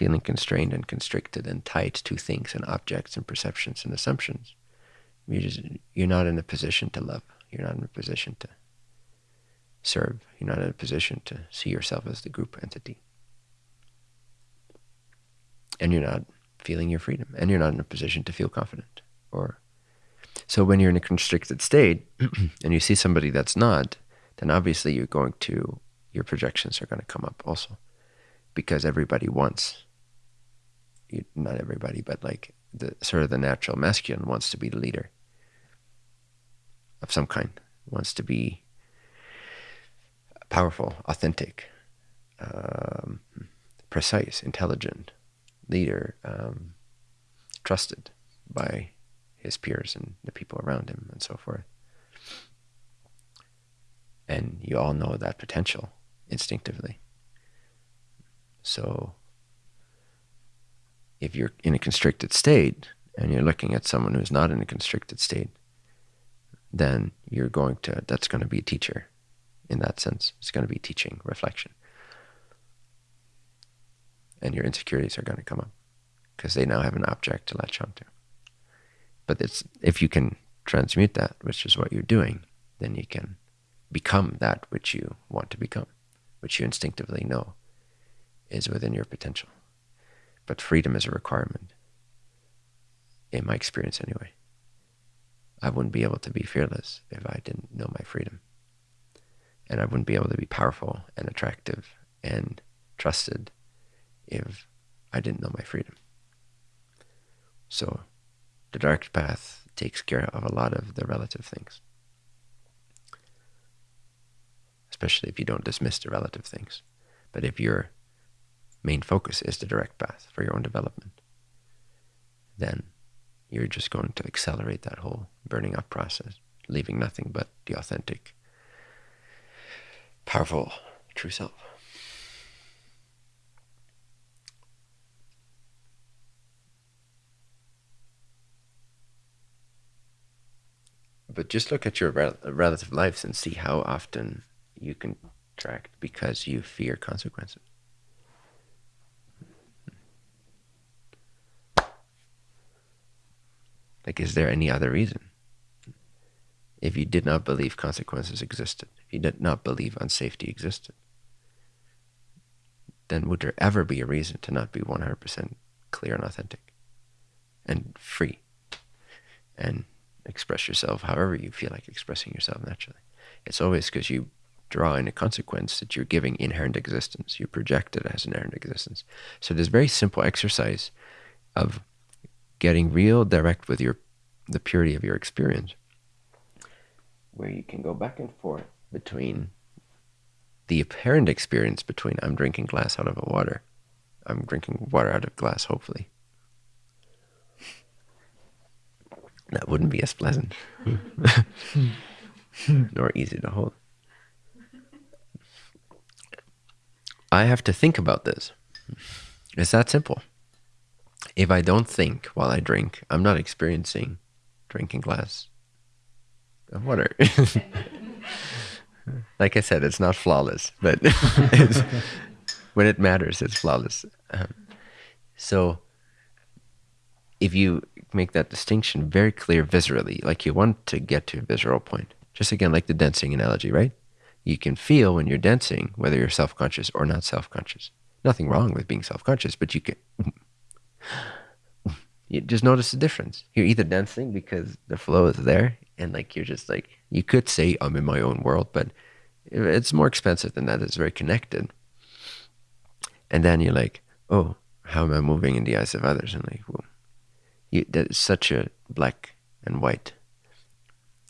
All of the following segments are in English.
feeling constrained and constricted and tied to things and objects and perceptions and assumptions, you just you're not in a position to love. You're not in a position to serve. You're not in a position to see yourself as the group entity. And you're not feeling your freedom. And you're not in a position to feel confident. Or so when you're in a constricted state and you see somebody that's not, then obviously you're going to your projections are going to come up also. Because everybody wants not everybody, but like the sort of the natural masculine wants to be the leader of some kind, wants to be powerful, authentic, um, precise, intelligent, leader, um, trusted by his peers and the people around him and so forth. And you all know that potential instinctively. So if you're in a constricted state and you're looking at someone who's not in a constricted state, then you're going to, that's going to be a teacher in that sense. It's going to be teaching, reflection. And your insecurities are going to come up because they now have an object to latch onto. But it's, if you can transmute that, which is what you're doing, then you can become that which you want to become, which you instinctively know is within your potential. But freedom is a requirement, in my experience anyway. I wouldn't be able to be fearless if I didn't know my freedom. And I wouldn't be able to be powerful and attractive and trusted if I didn't know my freedom. So the dark path takes care of a lot of the relative things, especially if you don't dismiss the relative things. But if your main focus is the direct path for your own development, then you're just going to accelerate that whole burning up process, leaving nothing but the authentic, powerful, true self. But just look at your rel relative lives and see how often you contract because you fear consequences. Like, is there any other reason? If you did not believe consequences existed, if you did not believe unsafety existed, then would there ever be a reason to not be 100% clear and authentic and free and express yourself however you feel like expressing yourself naturally? It's always because you draw in a consequence that you're giving inherent existence. You project it as inherent existence. So this very simple exercise of getting real direct with your the purity of your experience. Where you can go back and forth between the apparent experience between I'm drinking glass out of a water. I'm drinking water out of glass hopefully. That wouldn't be as pleasant. Nor easy to hold. I have to think about this. It's that simple if I don't think while I drink, I'm not experiencing drinking glass of water. like I said, it's not flawless, but when it matters, it's flawless. Um, so if you make that distinction very clear viscerally, like you want to get to a visceral point, just again, like the dancing analogy, right? You can feel when you're dancing, whether you're self-conscious or not self-conscious. Nothing wrong with being self-conscious, but you can you just notice the difference. You're either dancing because the flow is there, and like you're just like you could say I'm in my own world, but it's more expensive than that. It's very connected. And then you're like, oh, how am I moving in the eyes of others? And like, well, you, that is such a black and white,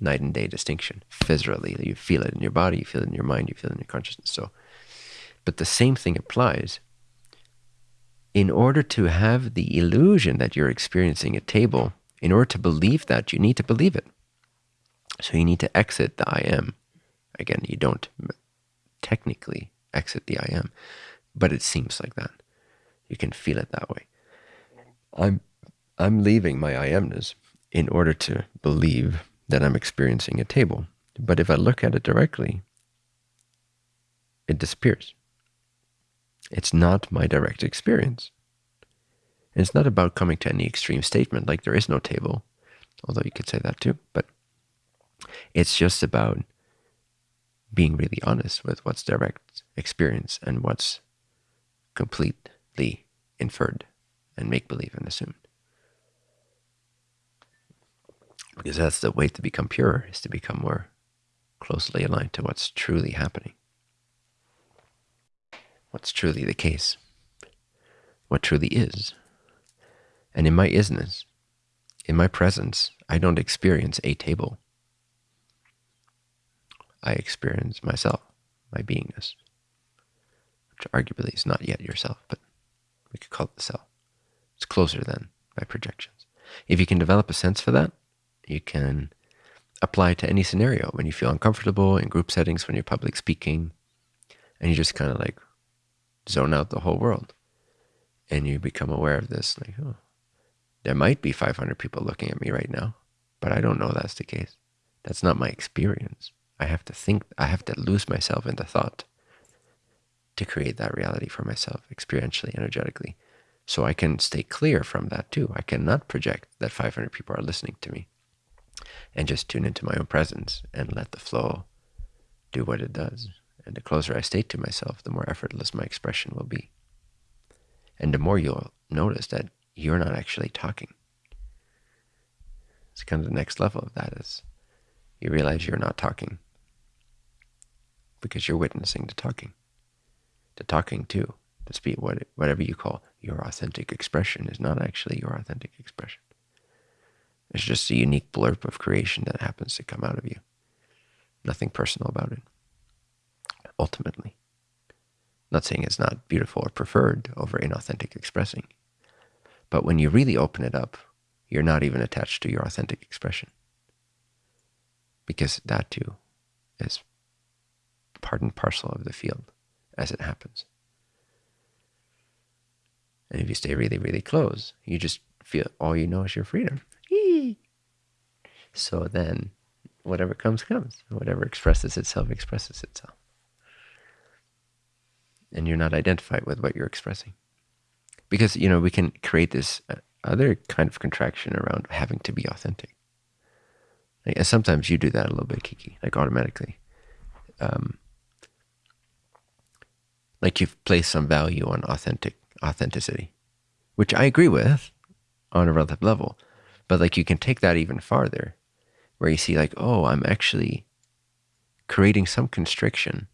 night and day distinction. physically. you feel it in your body, you feel it in your mind, you feel it in your consciousness. So, but the same thing applies in order to have the illusion that you're experiencing a table, in order to believe that, you need to believe it. So you need to exit the I am. Again, you don't technically exit the I am, but it seems like that. You can feel it that way. I'm I'm leaving my I amness in order to believe that I'm experiencing a table. But if I look at it directly, it disappears. It's not my direct experience. And it's not about coming to any extreme statement like there is no table, although you could say that too. But it's just about being really honest with what's direct experience and what's completely inferred and make believe and assumed. Because that's the way to become pure, is to become more closely aligned to what's truly happening, what's truly the case, what truly is. And in my isness, in my presence, I don't experience a table. I experience myself, my beingness, which arguably is not yet yourself, but we could call it the self. It's closer than by projections. If you can develop a sense for that, you can apply to any scenario when you feel uncomfortable in group settings, when you're public speaking, and you just kind of like zone out the whole world. And you become aware of this, like, oh, there might be 500 people looking at me right now, but I don't know that's the case. That's not my experience. I have to think, I have to lose myself in the thought to create that reality for myself experientially, energetically. So I can stay clear from that too. I cannot project that 500 people are listening to me and just tune into my own presence and let the flow do what it does. And the closer I stay to myself, the more effortless my expression will be. And the more you'll notice that you're not actually talking. It's kind of the next level of that is you realize you're not talking because you're witnessing the talking. The talking too, to speak what, whatever you call your authentic expression is not actually your authentic expression. It's just a unique blurb of creation that happens to come out of you. Nothing personal about it, ultimately. not saying it's not beautiful or preferred over inauthentic expressing. But when you really open it up, you're not even attached to your authentic expression. Because that too is part and parcel of the field as it happens. And if you stay really, really close, you just feel all you know is your freedom. So then whatever comes, comes. Whatever expresses itself, expresses itself. And you're not identified with what you're expressing. Because, you know, we can create this uh, other kind of contraction around having to be authentic. Like, and sometimes you do that a little bit, Kiki, like automatically. Um, like you've placed some value on authentic authenticity, which I agree with on a relative level. But like you can take that even farther where you see like, oh, I'm actually creating some constriction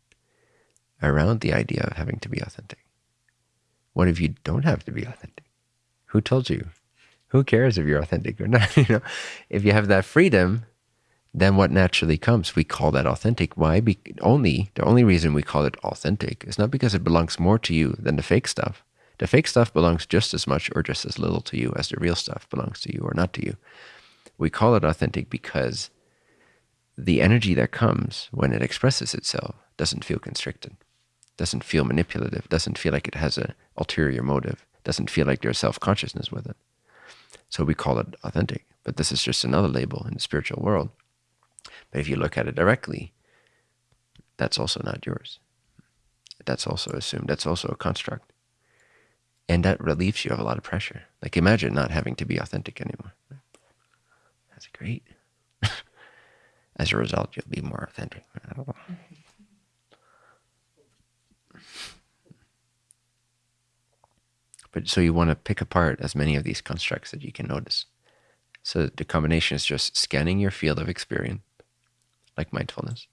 around the idea of having to be authentic. What if you don't have to be authentic? Who told you? Who cares if you're authentic or not? you know, if you have that freedom, then what naturally comes? We call that authentic. Why? Be only the only reason we call it authentic is not because it belongs more to you than the fake stuff. The fake stuff belongs just as much or just as little to you as the real stuff belongs to you or not to you. We call it authentic because the energy that comes when it expresses itself doesn't feel constricted, doesn't feel manipulative, doesn't feel like it has an ulterior motive, doesn't feel like there's self-consciousness with it. So we call it authentic. But this is just another label in the spiritual world. But if you look at it directly, that's also not yours. That's also assumed. That's also a construct. And that relieves you of a lot of pressure. Like imagine not having to be authentic anymore. That's great. As a result, you'll be more authentic. But so you want to pick apart as many of these constructs that you can notice. So the combination is just scanning your field of experience, like mindfulness,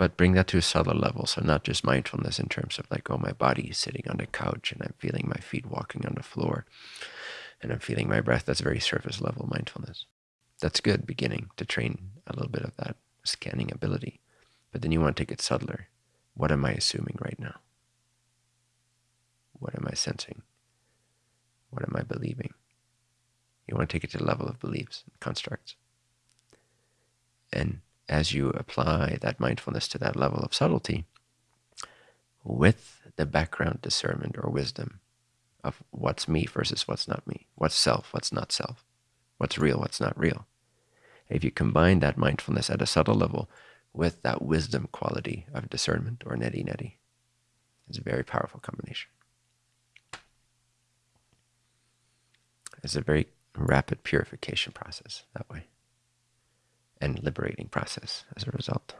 but bring that to a subtle level. So not just mindfulness in terms of like, oh, my body is sitting on the couch and I'm feeling my feet walking on the floor and I'm feeling my breath. That's very surface level mindfulness. That's good beginning to train a little bit of that scanning ability. But then you want to take it subtler. What am I assuming right now? What am I sensing? What am I believing? You want to take it to the level of beliefs and constructs. And as you apply that mindfulness to that level of subtlety, with the background discernment or wisdom of what's me versus what's not me, what's self, what's not self, what's real, what's not real. If you combine that mindfulness at a subtle level with that wisdom quality of discernment or neti neti. It's a very powerful combination. It's a very rapid purification process that way and liberating process as a result.